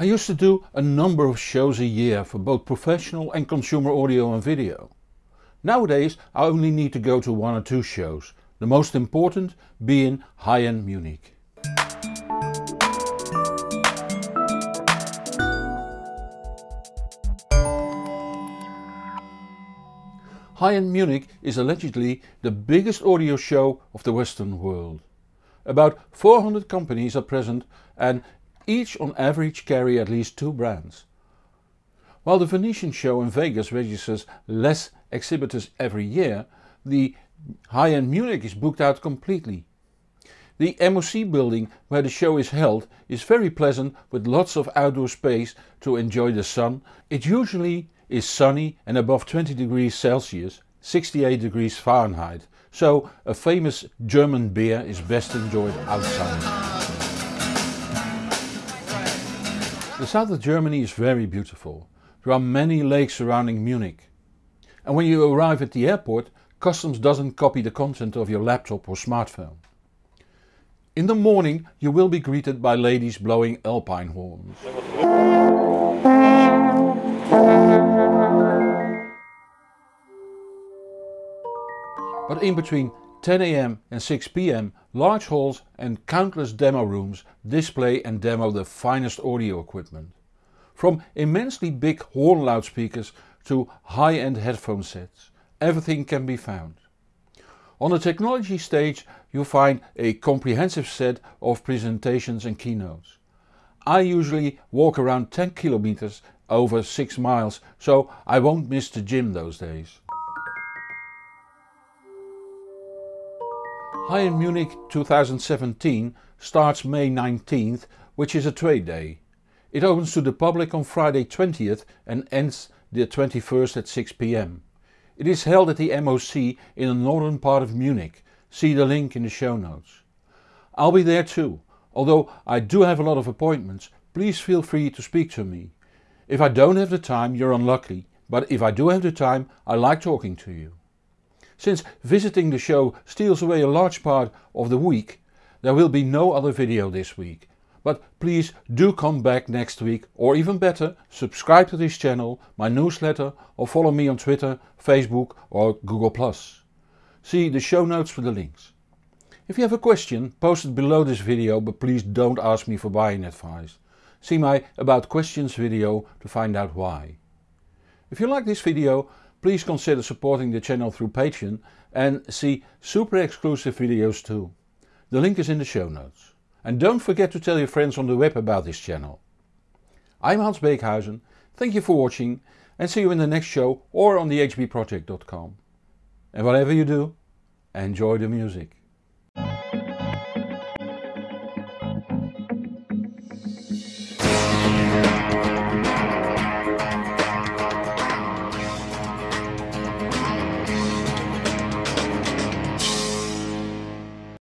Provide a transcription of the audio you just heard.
I used to do a number of shows a year for both professional and consumer audio and video. Nowadays I only need to go to one or two shows, the most important being High-End Munich. High-End Munich is allegedly the biggest audio show of the Western world. About 400 companies are present and each on average carry at least two brands. While the Venetian show in Vegas registers less exhibitors every year, the High-End Munich is booked out completely. The MOC building where the show is held is very pleasant with lots of outdoor space to enjoy the sun. It usually is sunny and above 20 degrees Celsius 68 degrees Fahrenheit, so a famous German beer is best enjoyed outside. The south of Germany is very beautiful. There are many lakes surrounding Munich. And when you arrive at the airport, customs doesn't copy the content of your laptop or smartphone. In the morning you will be greeted by ladies blowing alpine horns. But in between 10am and 6pm large halls and countless demo rooms display and demo the finest audio equipment. From immensely big horn loudspeakers to high-end headphone sets, everything can be found. On the technology stage you'll find a comprehensive set of presentations and keynotes. I usually walk around 10 kilometers over 6 miles so I won't miss the gym those days. High-End Munich 2017 starts May 19th which is a trade day. It opens to the public on Friday 20th and ends the 21st at 6pm. It is held at the MOC in the northern part of Munich, see the link in the show notes. I'll be there too, although I do have a lot of appointments, please feel free to speak to me. If I don't have the time you're unlucky, but if I do have the time I like talking to you. Since visiting the show steals away a large part of the week, there will be no other video this week. But please do come back next week or even better subscribe to this channel, my newsletter or follow me on Twitter, Facebook or Google+. See the show notes for the links. If you have a question post it below this video but please don't ask me for buying advice. See my about questions video to find out why. If you like this video please consider supporting the channel through Patreon and see super exclusive videos too. The link is in the show notes. And don't forget to tell your friends on the web about this channel. I'm Hans Beekhuyzen, thank you for watching and see you in the next show or on thehbproject.com. And whatever you do, enjoy the music.